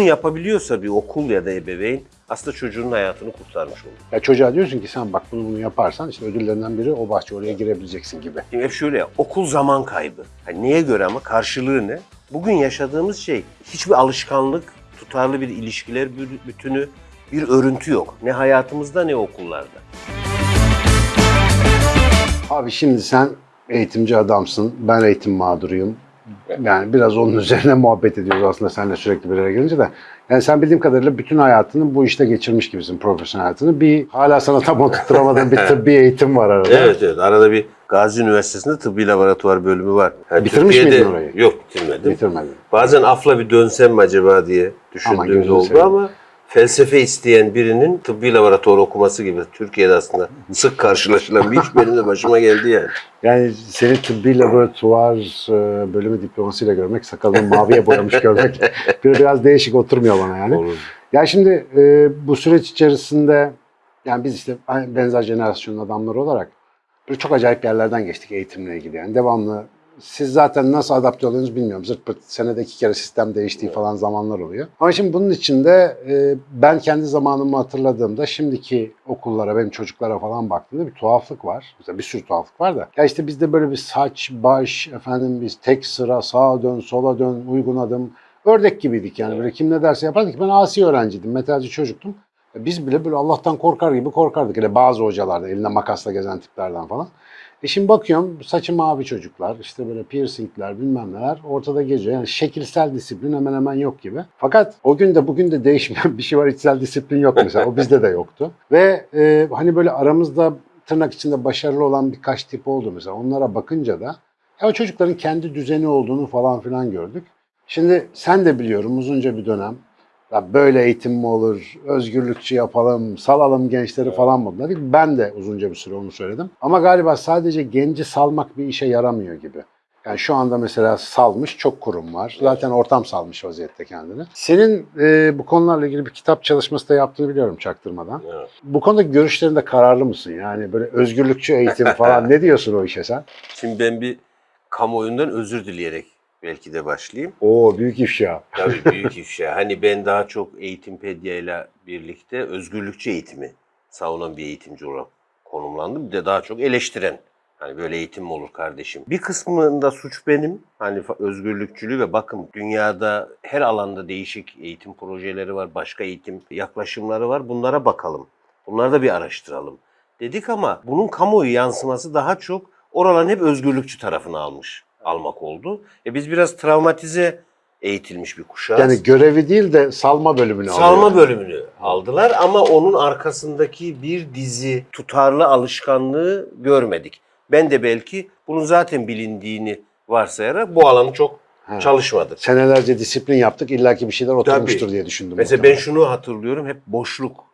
bunu yapabiliyorsa bir okul ya da ebeveyn aslında çocuğun hayatını kurtarmış olur. Ya çocuğa diyorsun ki sen bak bunu bunu yaparsan işte ödüllerinden biri o bahçe oraya girebileceksin gibi. Şimdi hep şöyle ya, okul zaman kaybı. Hani neye göre ama karşılığı ne? Bugün yaşadığımız şey hiçbir alışkanlık, tutarlı bir ilişkiler bü- bütünü, bir örüntü yok. Ne hayatımızda ne okullarda. Abi şimdi sen eğitimci adamsın, ben eğitim mağduruyum. Yani biraz onun üzerine muhabbet ediyoruz aslında seninle sürekli bir araya gelince de. Yani sen bildiğim kadarıyla bütün hayatını bu işte geçirmiş gibisin, profesyonel hayatını. Bir hala sana tam oturtturamadığın bir tıbbi eğitim var arada. Evet evet arada bir Gazi Üniversitesi'nde tıbbi laboratuvar bölümü var. Yani Bitirmiş Türkiye'de- miydin orayı? Yok bitirmedim. Bitirmedin. Bazen afla bir dönsem mi acaba diye düşündüğüm gözünü oldu ama felsefe isteyen birinin tıbbi laboratuvar okuması gibi Türkiye'de aslında sık karşılaşılan bir iş benim de başıma geldi yani. Yani seni tıbbi laboratuvar e, bölümü diplomasıyla görmek, sakalını maviye boyamış görmek bir- biraz değişik oturmuyor bana yani. Olur. Ya şimdi e, bu süreç içerisinde yani biz işte benzer jenerasyonun adamları olarak böyle çok acayip yerlerden geçtik eğitimle ilgili. Yani devamlı siz zaten nasıl adapte oluyorsunuz bilmiyorum. Zırt pırt senede iki kere sistem değiştiği falan zamanlar oluyor. Ama şimdi bunun içinde e, ben kendi zamanımı hatırladığımda şimdiki okullara, benim çocuklara falan baktığımda bir tuhaflık var. Mesela bir sürü tuhaflık var da. Ya işte bizde böyle bir saç, baş, efendim biz tek sıra, sağa dön, sola dön, uygun adım. Ördek gibiydik yani. Böyle kim ne derse yapardık. Ben asi öğrenciydim, metalci çocuktum. Biz bile böyle Allah'tan korkar gibi korkardık. Hele bazı hocalarda elinde makasla gezen tiplerden falan. E şimdi bakıyorum saçı mavi çocuklar, işte böyle piercingler bilmem neler ortada geziyor. Yani şekilsel disiplin hemen hemen yok gibi. Fakat o gün de bugün de değişmeyen bir şey var. İçsel disiplin yok mesela. O bizde de yoktu. Ve e, hani böyle aramızda tırnak içinde başarılı olan birkaç tip oldu mesela. Onlara bakınca da ya o çocukların kendi düzeni olduğunu falan filan gördük. Şimdi sen de biliyorum uzunca bir dönem ya böyle eğitim mi olur, özgürlükçü yapalım, salalım gençleri falan modunda değil. Ben de uzunca bir süre onu söyledim. Ama galiba sadece genci salmak bir işe yaramıyor gibi. Yani şu anda mesela salmış çok kurum var. Zaten ortam salmış vaziyette kendini. Senin e, bu konularla ilgili bir kitap çalışması da yaptığını biliyorum çaktırmadan. Evet. Bu konuda görüşlerinde kararlı mısın? Yani böyle özgürlükçü eğitim falan ne diyorsun o işe sen? Şimdi ben bir kamuoyundan özür dileyerek belki de başlayayım. Oo büyük ifşa. Tabii büyük ifşa. Hani ben daha çok Eğitimpedya ile birlikte özgürlükçü eğitimi savunan bir eğitimci olarak konumlandım. Bir de daha çok eleştiren. Hani böyle eğitim mi olur kardeşim? Bir kısmında suç benim. Hani özgürlükçülüğü ve bakın dünyada her alanda değişik eğitim projeleri var, başka eğitim yaklaşımları var. Bunlara bakalım. Bunları da bir araştıralım. Dedik ama bunun kamuoyu yansıması daha çok oraların hep özgürlükçü tarafını almış, almak oldu. E biz biraz travmatize eğitilmiş bir kuşağız. Yani görevi değil de salma bölümünü Salma alıyor. bölümünü aldılar ama onun arkasındaki bir dizi tutarlı alışkanlığı görmedik. Ben de belki bunun zaten bilindiğini varsayarak bu alanı çok Ha. çalışmadım. Senelerce disiplin yaptık. illaki bir şeyler oturmuştur Tabii. diye düşündüm. Mesela ben muhtemelen. şunu hatırlıyorum hep boşluk.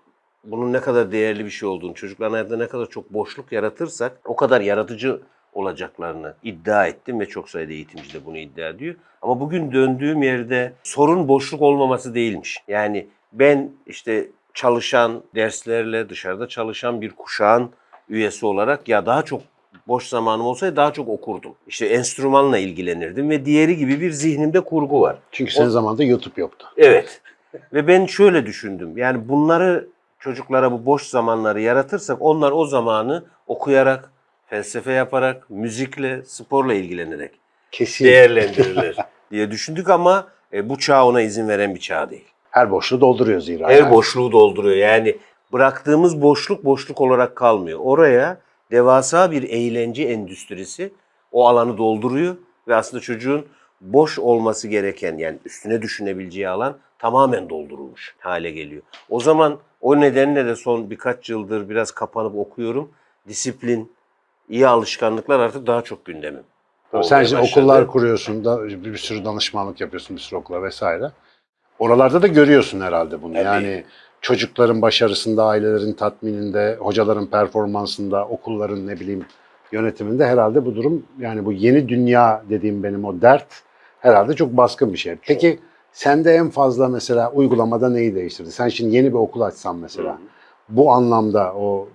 Bunun ne kadar değerli bir şey olduğunu, çocukların hayatında ne kadar çok boşluk yaratırsak o kadar yaratıcı olacaklarını iddia ettim ve çok sayıda eğitimci de bunu iddia ediyor. Ama bugün döndüğüm yerde sorun boşluk olmaması değilmiş. Yani ben işte çalışan, derslerle dışarıda çalışan bir kuşağın üyesi olarak ya daha çok boş zamanım olsaydı daha çok okurdum. İşte enstrümanla ilgilenirdim ve diğeri gibi bir zihnimde kurgu var. Çünkü senin zamanında YouTube yoktu. Evet. Ve ben şöyle düşündüm. Yani bunları çocuklara bu boş zamanları yaratırsak onlar o zamanı okuyarak, felsefe yaparak, müzikle, sporla ilgilenerek Kesin. değerlendirirler diye düşündük ama e, bu çağ ona izin veren bir çağ değil. Her boşluğu dolduruyor zira. Her yani. boşluğu dolduruyor. Yani bıraktığımız boşluk boşluk olarak kalmıyor. Oraya devasa bir eğlence endüstrisi o alanı dolduruyor ve aslında çocuğun boş olması gereken yani üstüne düşünebileceği alan tamamen doldurulmuş hale geliyor. O zaman o nedenle de son birkaç yıldır biraz kapanıp okuyorum. Disiplin, iyi alışkanlıklar artık daha çok gündemim. Tabii Sen şimdi başladı. okullar kuruyorsun, da bir bir sürü danışmanlık yapıyorsun bir sürü okula vesaire. Oralarda da görüyorsun herhalde bunu. Tabii. Yani çocukların başarısında, ailelerin tatmininde, hocaların performansında, okulların ne bileyim yönetiminde herhalde bu durum yani bu yeni dünya dediğim benim o dert herhalde çok baskın bir şey. Peki sende en fazla mesela uygulamada neyi değiştirdi? Sen şimdi yeni bir okul açsan mesela Hı. bu anlamda o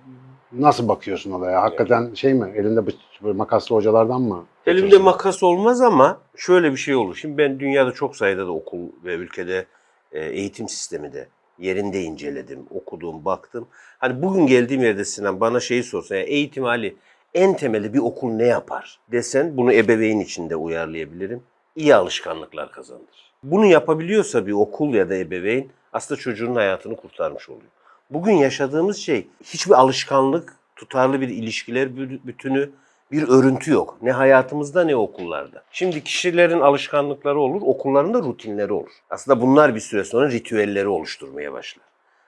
nasıl bakıyorsun olaya? Hakikaten şey mi? Elinde bıç- makaslı hocalardan mı? Elimde makas olmaz ama şöyle bir şey olur. Şimdi ben dünyada çok sayıda da okul ve ülkede e, eğitim sistemi de yerinde inceledim, okudum, baktım. Hani bugün geldiğim yerde Sinan bana şeyi sorsa, yani eğitim hali en temeli bir okul ne yapar desen bunu ebeveyn içinde uyarlayabilirim. İyi alışkanlıklar kazandır. Bunu yapabiliyorsa bir okul ya da ebeveyn aslında çocuğun hayatını kurtarmış oluyor. Bugün yaşadığımız şey hiçbir alışkanlık, tutarlı bir ilişkiler bü- bütünü, bir örüntü yok. Ne hayatımızda ne okullarda. Şimdi kişilerin alışkanlıkları olur, okulların da rutinleri olur. Aslında bunlar bir süre sonra ritüelleri oluşturmaya başlar.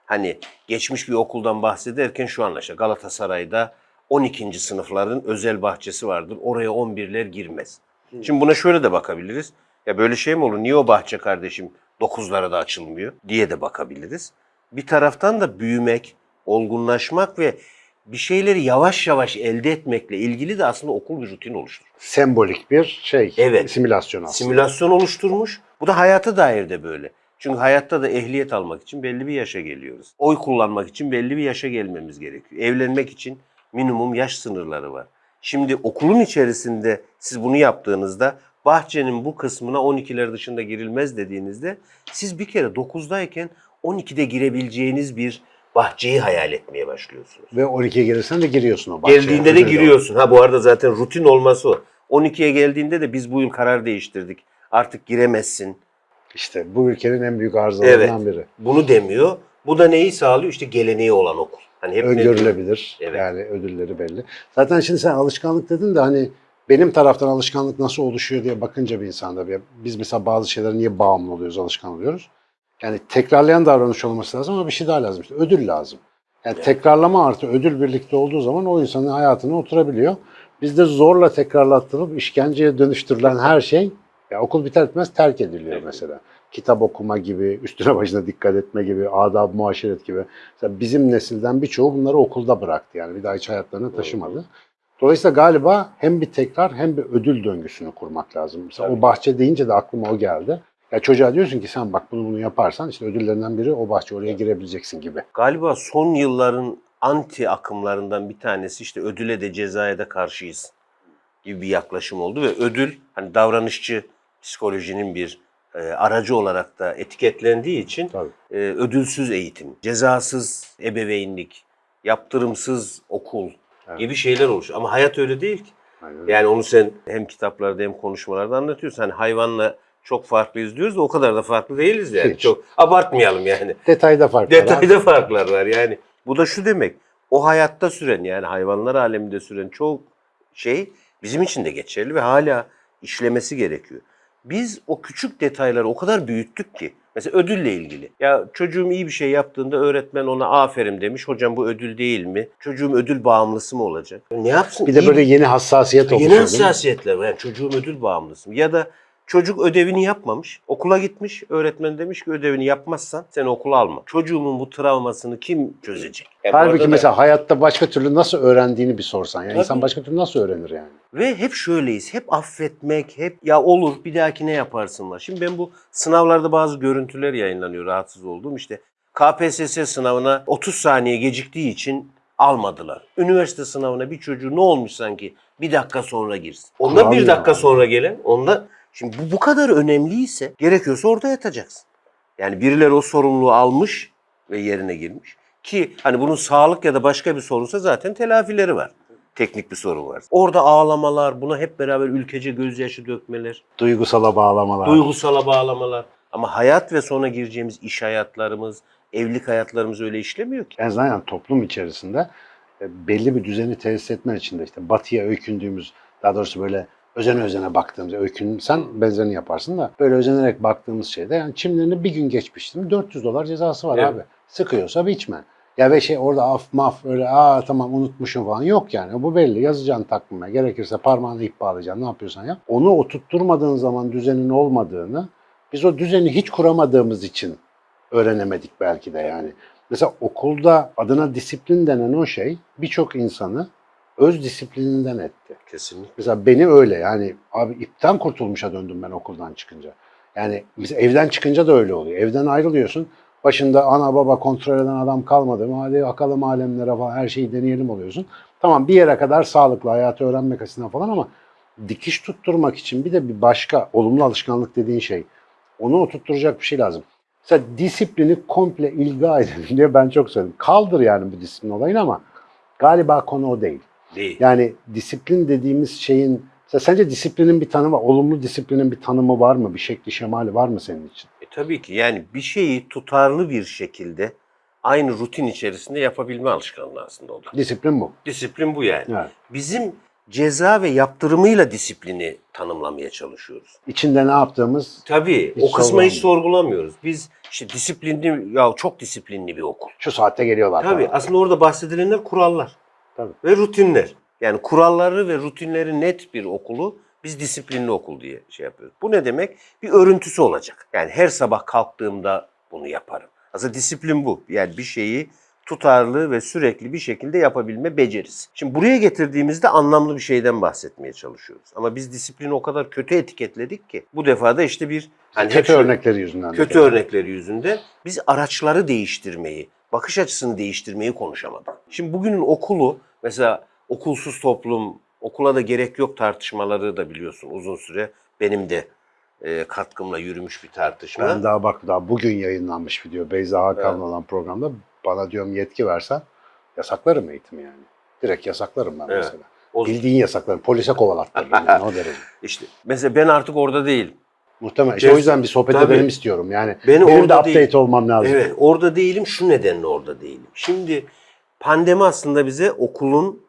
Hani geçmiş bir okuldan bahsederken şu anlaşılır. Galatasaray'da 12. sınıfların özel bahçesi vardır. Oraya 11'ler girmez. Şimdi buna şöyle de bakabiliriz. Ya böyle şey mi olur? Niye o bahçe kardeşim 9'lara da açılmıyor diye de bakabiliriz. Bir taraftan da büyümek, olgunlaşmak ve bir şeyleri yavaş yavaş elde etmekle ilgili de aslında okul bir rutin oluşturur. Sembolik bir şey, Evet. simülasyon aslında. Simülasyon oluşturmuş. Bu da hayata dair de böyle. Çünkü hayatta da ehliyet almak için belli bir yaşa geliyoruz. Oy kullanmak için belli bir yaşa gelmemiz gerekiyor. Evlenmek için minimum yaş sınırları var. Şimdi okulun içerisinde siz bunu yaptığınızda bahçenin bu kısmına 12'ler dışında girilmez dediğinizde siz bir kere 9'dayken 12'de girebileceğiniz bir bahçeyi hayal etmeye başlıyorsunuz. Ve 12'ye gelirsen de giriyorsun o bahçeye. Geldiğinde de giriyorsun. Ha bu arada zaten rutin olması o. 12'ye geldiğinde de biz bu yıl karar değiştirdik. Artık giremezsin. İşte bu ülkenin en büyük arızalarından Evet. biri. Bunu demiyor. Bu da neyi sağlıyor? İşte geleneği olan okul. Hani hep? Öngörülebilir. Evet. Yani ödülleri belli. Zaten şimdi sen alışkanlık dedin de hani benim taraftan alışkanlık nasıl oluşuyor diye bakınca bir insanda bir biz mesela bazı şeylere niye bağımlı oluyoruz, alışkan oluyoruz? Yani tekrarlayan davranış olması lazım ama bir şey daha lazım işte ödül lazım. Yani Evet. tekrarlama artı ödül birlikte olduğu zaman o insanın hayatına oturabiliyor. Bizde zorla tekrarlattırılıp işkenceye dönüştürülen her şey ya okul biter bitmez terk ediliyor Evet. mesela. Kitap okuma gibi, üstüne başına dikkat etme gibi, adab muaşeret gibi. Mesela bizim nesilden birçoğu bunları okulda bıraktı yani bir daha hiç hayatlarına taşımadı. Dolayısıyla galiba hem bir tekrar hem bir ödül döngüsünü kurmak lazım. Mesela Tabii. o bahçe deyince de aklıma o geldi. Ya çocuğa diyorsun ki sen bak bunu bunu yaparsan işte ödüllerinden biri o bahçe oraya girebileceksin gibi. Galiba son yılların anti akımlarından bir tanesi işte ödüle de cezaya da karşıyız gibi bir yaklaşım oldu ve ödül hani davranışçı psikolojinin bir e, aracı olarak da etiketlendiği için Tabii. e, ödülsüz eğitim, cezasız ebeveynlik, yaptırımsız okul Evet. gibi şeyler oluşuyor. Ama hayat öyle değil ki. Aynen. Yani onu sen hem kitaplarda hem konuşmalarda anlatıyorsun. Hani hayvanla çok farklıyız diyoruz da o kadar da farklı değiliz yani. Hiç. Çok abartmayalım yani. Detayda fark var. abi. Detayda farklar var yani. Bu da şu demek. O hayatta süren yani hayvanlar aleminde süren çok şey bizim için de geçerli ve hala işlemesi gerekiyor. Biz o küçük detayları o kadar büyüttük ki. Mesela ödülle ilgili. Ya çocuğum iyi bir şey yaptığında öğretmen ona aferin demiş. Hocam bu ödül değil mi? Çocuğum ödül bağımlısı mı olacak? Ne yapsın? Bir de İyi böyle yeni hassasiyet oluşuyor. Yeni mi? hassasiyetler var. Yani çocuğum ödül bağımlısı mı? Ya da çocuk ödevini yapmamış. Okula gitmiş. Öğretmen demiş ki ödevini yapmazsan sen okula alma. Çocuğumun bu travmasını kim çözecek? Yani Halbuki da- mesela hayatta başka türlü nasıl öğrendiğini bir sorsan. Yani Tabii. insan başka türlü nasıl öğrenir yani? Ve hep şöyleyiz. Hep affetmek, hep ya olur bir dahaki ne yaparsın var. Şimdi ben bu sınavlarda bazı görüntüler yayınlanıyor rahatsız olduğum. İşte KPSS sınavına 30 saniye geciktiği için almadılar. Üniversite sınavına bir çocuğu ne olmuş sanki bir dakika sonra girsin. Onda Kural bir ya. dakika sonra gelen, onda şimdi bu bu kadar önemliyse gerekiyorsa orada yatacaksın. Yani birileri o sorumluluğu almış ve yerine girmiş. Ki hani bunun sağlık ya da başka bir sorunsa zaten telafileri var. Teknik bir sorun var. Orada ağlamalar, buna hep beraber ülkece gözyaşı dökmeler, Duygusala bağlamalar. duygusala bağlamalar. Ama hayat ve sonra gireceğimiz iş hayatlarımız, evlilik hayatlarımız öyle işlemiyor ki. En azından yani toplum içerisinde e, belli bir düzeni tesis etmen için de işte batıya öykündüğümüz, daha doğrusu böyle özene özene baktığımız, öykün sen benzerini yaparsın da böyle özenerek baktığımız şeyde yani çimlerini bir gün geçmiştim 400 dolar cezası var Evet. abi. Sıkıyorsa biçme. Ya ve şey orada af maf öyle aa tamam unutmuşum falan yok yani. Bu belli. Yazacaksın takvime. Gerekirse parmağını ip bağlayacaksın. Ne yapıyorsan yap. Onu oturtturmadığın zaman düzenin olmadığını biz o düzeni hiç kuramadığımız için öğrenemedik belki de yani. Mesela okulda adına disiplin denen o şey birçok insanı öz disiplininden etti. Kesinlikle. Mesela beni öyle yani abi ipten kurtulmuşa döndüm ben okuldan çıkınca. Yani mesela evden çıkınca da öyle oluyor. Evden ayrılıyorsun. Başında ana baba kontrol eden adam kalmadı mı? Hadi bakalım alemlere falan her şeyi deneyelim oluyorsun. Tamam bir yere kadar sağlıklı hayatı öğrenmek açısından falan ama dikiş tutturmak için bir de bir başka olumlu alışkanlık dediğin şey. Onu oturtturacak bir şey lazım. Mesela disiplini komple ilga edelim diye ben çok söyledim. Kaldır yani bu disiplin olayını ama galiba konu o değil. Değil. Yani disiplin dediğimiz şeyin sence disiplinin bir tanımı, olumlu disiplinin bir tanımı var mı? Bir şekli şemali var mı senin için? E, tabii ki yani bir şeyi tutarlı bir şekilde aynı rutin içerisinde yapabilme alışkanlığı aslında o da. Disiplin bu. Disiplin bu yani. Evet. Bizim ceza ve yaptırımıyla disiplini tanımlamaya çalışıyoruz. İçinde ne yaptığımız Tabii o kısmı hiç sorgulamıyor. sorgulamıyoruz. Biz işte disiplinli ya çok disiplinli bir okul. şu saatte geliyorlar. Tabii falan. aslında orada bahsedilenler kurallar Tabii. ve rutinler. Yani kuralları ve rutinleri net bir okulu biz disiplinli okul diye şey yapıyoruz. Bu ne demek? Bir örüntüsü olacak. Yani her sabah kalktığımda bunu yaparım. Aslında disiplin bu. Yani bir şeyi tutarlı ve sürekli bir şekilde yapabilme becerisi. Şimdi buraya getirdiğimizde anlamlı bir şeyden bahsetmeye çalışıyoruz. Ama biz disiplini o kadar kötü etiketledik ki bu defa da işte bir hani kötü örnekleri yüzünden. de kötü örnekleri yüzünden biz araçları değiştirmeyi, bakış açısını değiştirmeyi konuşamadık. Şimdi bugünün okulu mesela okulsuz toplum, okula da gerek yok tartışmaları da biliyorsun uzun süre benim de e, katkımla yürümüş bir tartışma. Ben daha bak daha bugün yayınlanmış video Beyza Hakan'la Evet. olan programda bana diyorum yetki versen yasaklarım eğitimi yani. Direkt yasaklarım ben Evet. mesela. O- Bildiğin yasaklarım. Polise kovalattırırım yani o derece. işte mesela ben artık orada değilim. Muhtemelen. İşte o yüzden bir sohbet Tabii. edelim istiyorum. Yani Beni benim de update değil. olmam lazım. Evet, orada değilim. Şu nedenle orada değilim. Şimdi pandemi aslında bize okulun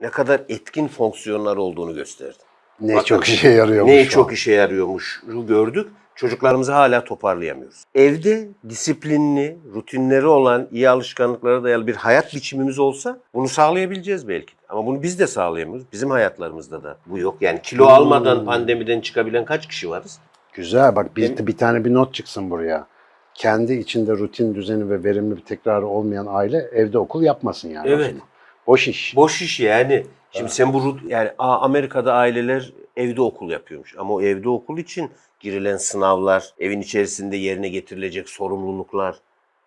ne kadar etkin fonksiyonlar olduğunu gösterdi. Ne Bakın, çok işe yarıyormuş. Ne çok işe yarıyormuş gördük. Çocuklarımızı hala toparlayamıyoruz. Evde disiplinli, rutinleri olan, iyi alışkanlıklara dayalı bir hayat biçimimiz olsa bunu sağlayabileceğiz belki. Ama bunu biz de sağlayamıyoruz. Bizim hayatlarımızda da bu yok. Yani kilo Hmm. almadan pandemiden çıkabilen kaç kişi varız? Güzel bak bir, Benim- bir tane bir not çıksın buraya. Kendi içinde rutin, düzeni ve verimli bir tekrarı olmayan aile evde okul yapmasın yani. Evet. Boş iş. Boş iş yani. Şimdi sen bu rut- yani a- Amerika'da aileler evde okul yapıyormuş. Ama o evde okul için girilen sınavlar, evin içerisinde yerine getirilecek sorumluluklar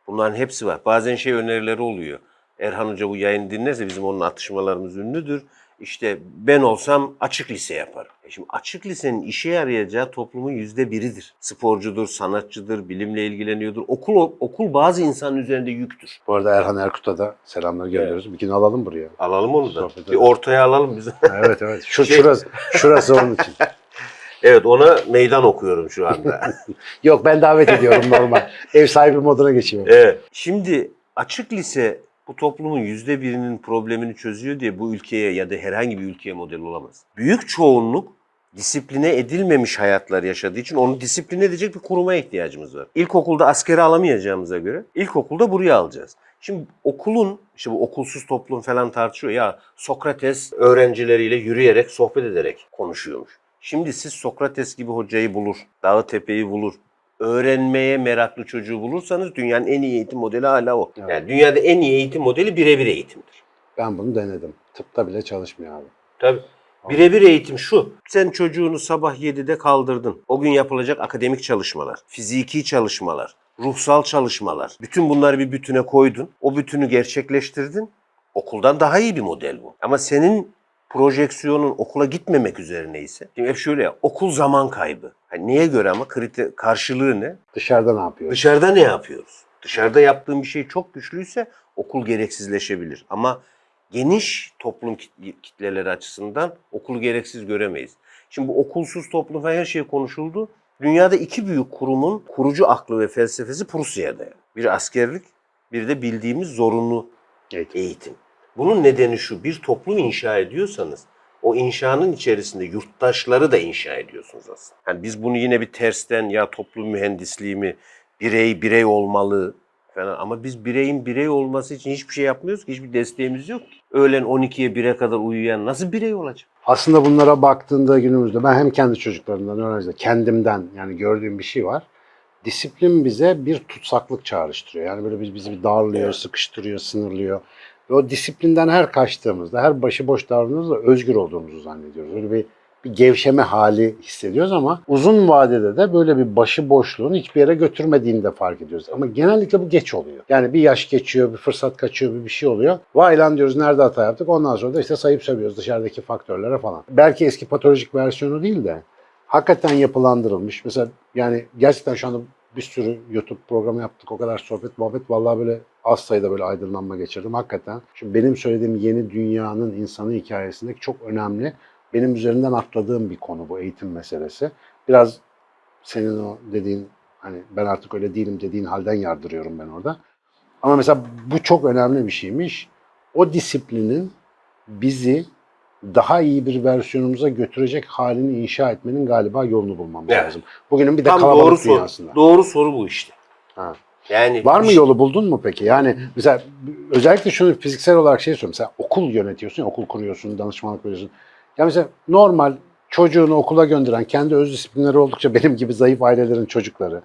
bunların hepsi var. Bazen şey önerileri oluyor. Erhan Hoca bu yayını dinlerse bizim onun atışmalarımız ünlüdür. İşte ben olsam açık lise yaparım. E şimdi açık lisenin işe yarayacağı toplumun yüzde biridir. Sporcudur, sanatçıdır, bilimle ilgileniyordur. Okul okul bazı insanın üzerinde yüktür. Bu arada Erhan Erkut'a da selamlar gönderiyoruz. Bir gün alalım buraya. Alalım onu da. Sohbet Bir edelim. ortaya alalım biz. evet evet. Şu, Şey- şurası, şurası onun için. Evet ona meydan okuyorum şu anda. Yok ben davet ediyorum normal. Ev sahibi moduna geçiyorum. evet. Şimdi açık lise bu toplumun yüzde birinin problemini çözüyor diye bu ülkeye ya da herhangi bir ülkeye model olamaz. Büyük çoğunluk disipline edilmemiş hayatlar yaşadığı için onu disipline edecek bir kuruma ihtiyacımız var. İlkokulda askere alamayacağımıza göre ilkokulda buraya alacağız. Şimdi okulun, işte bu okulsuz toplum falan tartışıyor ya Sokrates öğrencileriyle yürüyerek, sohbet ederek konuşuyormuş. Şimdi siz Sokrates gibi hocayı bulur, dağı tepeyi bulur, öğrenmeye meraklı çocuğu bulursanız dünyanın en iyi eğitim modeli hala o. Evet. Yani dünyada en iyi eğitim modeli birebir eğitimdir. Ben bunu denedim. Tıpta bile çalışmıyor abi. Tabii. Birebir eğitim şu. Sen çocuğunu sabah 7'de kaldırdın. O gün yapılacak akademik çalışmalar, fiziki çalışmalar, ruhsal çalışmalar. Bütün bunları bir bütüne koydun. O bütünü gerçekleştirdin. Okuldan daha iyi bir model bu. Ama senin projeksiyonun okula gitmemek üzerine ise. Şimdi hep şöyle ya, okul zaman kaybı. Hani neye göre ama kriter, karşılığı ne? Dışarıda ne yapıyor? Dışarıda ne yapıyoruz? Dışarıda yaptığım bir şey çok güçlüyse okul gereksizleşebilir. Ama geniş toplum kit- kitleleri açısından okulu gereksiz göremeyiz. Şimdi bu okulsuz toplum her şey konuşuldu. Dünyada iki büyük kurumun kurucu aklı ve felsefesi Prusya'da. yani. Bir askerlik, bir de bildiğimiz zorunlu Eğitim. eğitim. Bunun nedeni şu, bir toplum inşa ediyorsanız o inşanın içerisinde yurttaşları da inşa ediyorsunuz aslında. Yani biz bunu yine bir tersten ya toplum mühendisliği mi, birey birey olmalı falan ama biz bireyin birey olması için hiçbir şey yapmıyoruz ki, hiçbir desteğimiz yok. ki. Öğlen 12'ye 1'e kadar uyuyan nasıl birey olacak? Aslında bunlara baktığında günümüzde ben hem kendi çocuklarımdan, öğrenciler, kendimden yani gördüğüm bir şey var. Disiplin bize bir tutsaklık çağrıştırıyor. Yani böyle biz bizi bir darlıyor, Evet. sıkıştırıyor, sınırlıyor. Ve o disiplinden her kaçtığımızda, her başıboş davrandığımızda özgür olduğumuzu zannediyoruz. Öyle bir bir gevşeme hali hissediyoruz ama uzun vadede de böyle bir başıboşluğun hiçbir yere götürmediğini de fark ediyoruz. Ama genellikle bu geç oluyor. Yani bir yaş geçiyor, bir fırsat kaçıyor, bir bir şey oluyor. Vay lan diyoruz nerede hata yaptık? Ondan sonra da işte sayıp sövüyoruz dışarıdaki faktörlere falan. Belki eski patolojik versiyonu değil de hakikaten yapılandırılmış. Mesela yani gerçekten şu anda bir sürü YouTube programı yaptık. O kadar sohbet muhabbet. Vallahi böyle az sayıda böyle aydınlanma geçirdim. Hakikaten. Şimdi benim söylediğim yeni dünyanın insanı hikayesindeki çok önemli. Benim üzerinden atladığım bir konu bu eğitim meselesi. Biraz senin o dediğin hani ben artık öyle değilim dediğin halden yardırıyorum ben orada. Ama mesela bu çok önemli bir şeymiş. O disiplinin bizi daha iyi bir versiyonumuza götürecek halini inşa etmenin galiba yolunu bulmamız Evet. lazım. Bugünün bir de Tam kalabalık doğru soru. dünyasında. Doğru soru bu işte. Ha. Yani Var mı bir- yolu buldun mu peki? Yani mesela özellikle şunu fiziksel olarak şey söylüyorum. Mesela okul yönetiyorsun, ya, okul kuruyorsun, danışmanlık veriyorsun. Ya mesela normal çocuğunu okula gönderen, kendi öz disiplinleri oldukça benim gibi zayıf ailelerin çocukları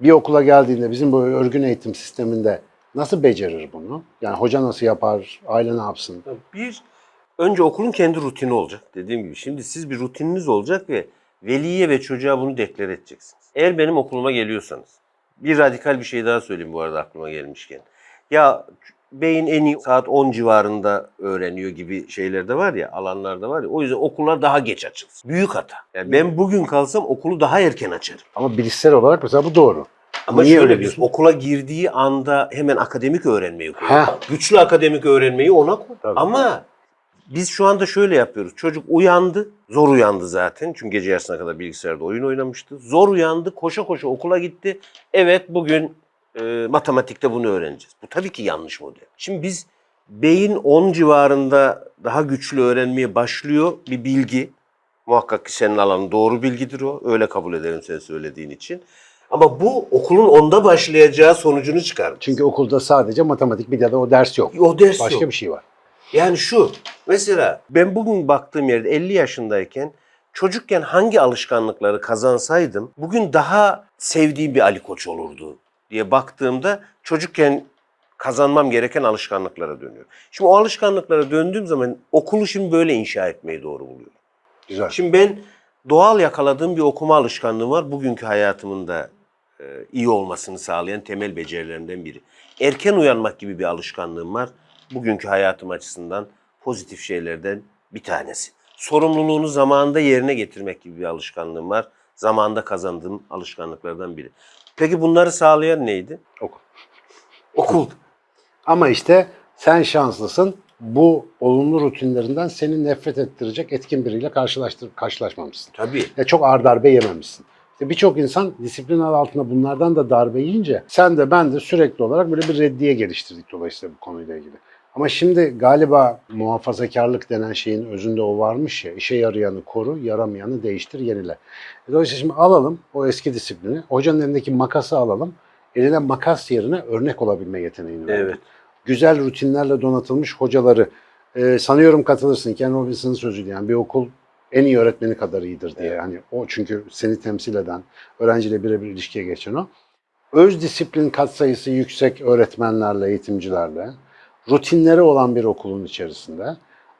bir okula geldiğinde bizim bu örgün eğitim sisteminde nasıl becerir bunu? Yani hoca nasıl yapar, aile ne yapsın? Bir, önce okulun kendi rutini olacak dediğim gibi. Şimdi siz bir rutininiz olacak ve veliye ve çocuğa bunu deklar edeceksiniz. Eğer benim okuluma geliyorsanız, bir radikal bir şey daha söyleyeyim bu arada aklıma gelmişken. Ya beyin en iyi saat 10 civarında öğreniyor gibi şeyler de var ya, alanlarda var ya. O yüzden okullar daha geç açılsın. Büyük hata. Yani ben bugün kalsam okulu daha erken açarım. Ama bilişsel olarak mesela bu doğru. Ama Niye şöyle diyorsun? okula girdiği anda hemen akademik öğrenmeyi. Heh. Güçlü akademik öğrenmeyi ona koy. Tabii. Ama biz şu anda şöyle yapıyoruz. Çocuk uyandı. Zor uyandı zaten. Çünkü gece yarısına kadar bilgisayarda oyun oynamıştı. Zor uyandı. Koşa koşa okula gitti. Evet bugün e, matematikte bunu öğreneceğiz. Bu tabii ki yanlış model. Şimdi biz beyin 10 civarında daha güçlü öğrenmeye başlıyor bir bilgi. Muhakkak ki senin alanın doğru bilgidir o. Öyle kabul ederim sen söylediğin için. Ama bu okulun onda başlayacağı sonucunu çıkarmış. Çünkü okulda sadece matematik bir de o ders yok. o ders Başka yok. bir şey var. Yani şu, mesela ben bugün baktığım yerde 50 yaşındayken çocukken hangi alışkanlıkları kazansaydım bugün daha sevdiğim bir Ali Koç olurdu diye baktığımda çocukken kazanmam gereken alışkanlıklara dönüyorum. Şimdi o alışkanlıklara döndüğüm zaman okulu şimdi böyle inşa etmeyi doğru buluyorum. Güzel. Şimdi ben doğal yakaladığım bir okuma alışkanlığı var. Bugünkü hayatımın da e, iyi olmasını sağlayan temel becerilerinden biri. Erken uyanmak gibi bir alışkanlığım var. Bugünkü hayatım açısından pozitif şeylerden bir tanesi. Sorumluluğunu zamanında yerine getirmek gibi bir alışkanlığım var. Zamanında kazandığım alışkanlıklardan biri. Peki bunları sağlayan neydi? Okul. Okul. Ama işte sen şanslısın. Bu olumlu rutinlerinden seni nefret ettirecek etkin biriyle karşılaştır, karşılaşmamışsın. Tabii. Ya çok ağır darbe yememişsin. İşte birçok insan disiplin adı altında bunlardan da darbe yiyince sen de ben de sürekli olarak böyle bir reddiye geliştirdik dolayısıyla bu konuyla ilgili. Ama şimdi galiba muhafazakarlık denen şeyin özünde o varmış ya, işe yarayanı koru, yaramayanı değiştir, yenile. Dolayısıyla şimdi alalım o eski disiplini, hocanın elindeki makası alalım, eline makas yerine örnek olabilme yeteneğini verelim Evet. güzel rutinlerle donatılmış hocaları e, sanıyorum katılırsın. Ken Robinson'ın sözüydü yani bir okul en iyi öğretmeni kadar iyidir diye. Evet. Yani o çünkü seni temsil eden, öğrenciyle birebir ilişkiye geçen o. Öz disiplin katsayısı yüksek öğretmenlerle, eğitimcilerle, rutinleri olan bir okulun içerisinde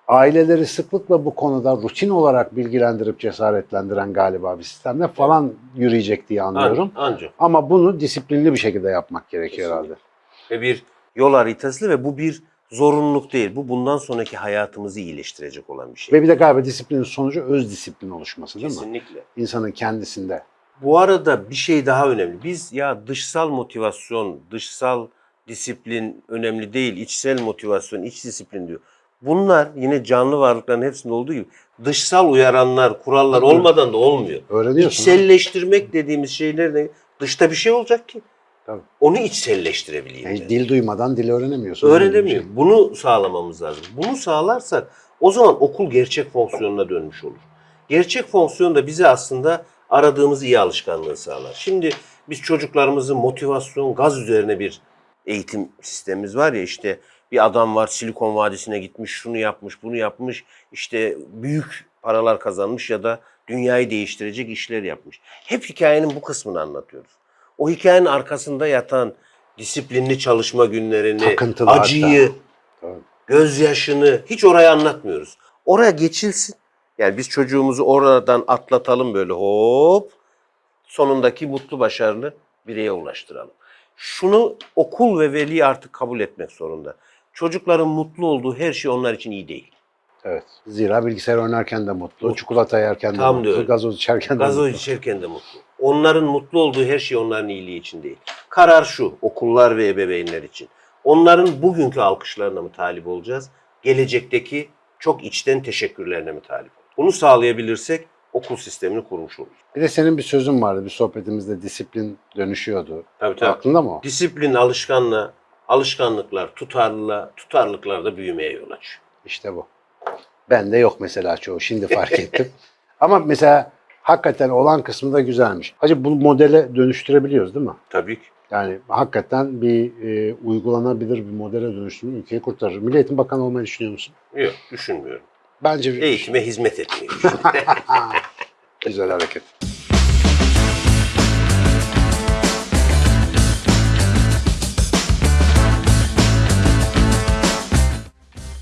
aileleri sıklıkla bu konuda rutin olarak bilgilendirip cesaretlendiren galiba bir sistemle falan yürüyecek diye anlıyorum. Ancak. Ama bunu disiplinli bir şekilde yapmak gerekiyor Kesinlikle. herhalde. Ve bir yol haritası ve bu bir zorunluluk değil. Bu bundan sonraki hayatımızı iyileştirecek olan bir şey. Ve bir de galiba disiplinin sonucu öz disiplin oluşması değil mi? Kesinlikle. İnsanın kendisinde. Bu arada bir şey daha önemli. Biz ya dışsal motivasyon, dışsal disiplin önemli değil, içsel motivasyon, iç disiplin diyor. Bunlar yine canlı varlıkların hepsinde olduğu gibi dışsal uyaranlar, kurallar olmadan da olmuyor. Öğreniyorsun. İçselleştirmek dediğimiz şeyler de dışta bir şey olacak ki. Tabii. Onu içselleştirebileyim. Yani ben. dil duymadan dil öğrenemiyorsun. Öğrenemiyor. Öyle bir Bunu sağlamamız lazım. Bunu sağlarsak o zaman okul gerçek fonksiyonuna dönmüş olur. Gerçek fonksiyon da bize aslında aradığımız iyi alışkanlığı sağlar. Şimdi biz çocuklarımızın motivasyon, gaz üzerine bir eğitim sistemimiz var ya işte bir adam var Silikon Vadisi'ne gitmiş, şunu yapmış, bunu yapmış, işte büyük paralar kazanmış ya da dünyayı değiştirecek işler yapmış. Hep hikayenin bu kısmını anlatıyoruz. O hikayenin arkasında yatan disiplinli çalışma günlerini, Takıntılı acıyı, hatta. Gözyaşını hiç oraya anlatmıyoruz. Oraya geçilsin. Yani biz çocuğumuzu oradan atlatalım böyle hop. Sonundaki mutlu başarılı bireye ulaştıralım. Şunu okul ve veli artık kabul etmek zorunda. Çocukların mutlu olduğu her şey onlar için iyi değil. Evet. Zira bilgisayar oynarken de mutlu, Mutlu. çikolata yerken de Tam mutlu, öyle. gazoz içerken de Gazoz mutlu. içerken de mutlu. onların mutlu olduğu her şey onların iyiliği için değil. Karar şu, okullar ve ebeveynler için. Onların bugünkü alkışlarına mı talip olacağız? Gelecekteki çok içten teşekkürlerine mi talip olacağız? Bunu sağlayabilirsek okul sistemini kurmuş oluruz. Bir de senin bir sözün vardı bir sohbetimizde disiplin dönüşüyordu. Tabii tabii. Aklında mı? Disiplin alışkanlığa, alışkanlıklar tutarlılığa, tutarlılıklar da büyümeye yol açıyor. İşte bu. Bende yok mesela çoğu. Şimdi fark ettim. Ama mesela hakikaten olan kısmı da güzelmiş. Hacı bu modele dönüştürebiliyoruz değil mi? Tabii ki. Yani hakikaten bir e, uygulanabilir bir modele dönüştürmek ülkeyi kurtarır. Milli Eğitim Bakanı olmayı düşünüyor musun? Yok düşünmüyorum. Bence bir Eğitime hizmet etmeyi düşünüyorum. güzel hareket.